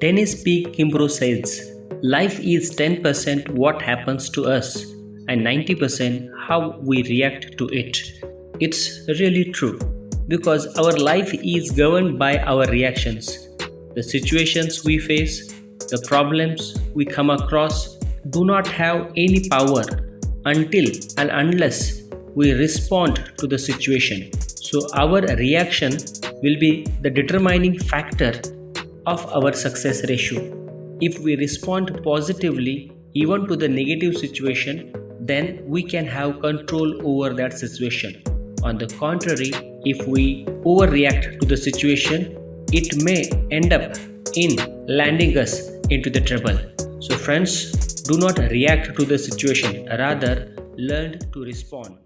Dennis P. Kimbro says, Life is 10% what happens to us and 90% how we react to it. It's really true because our life is governed by our reactions. The situations we face, the problems we come across do not have any power until and unless we respond to the situation. So, our reaction will be the determining factor of our success ratio. If we respond positively even to the negative situation, then we can have control over that situation. On the contrary, if we overreact to the situation, it may end up in landing us into the trouble. So friends, do not react to the situation, rather learn to respond.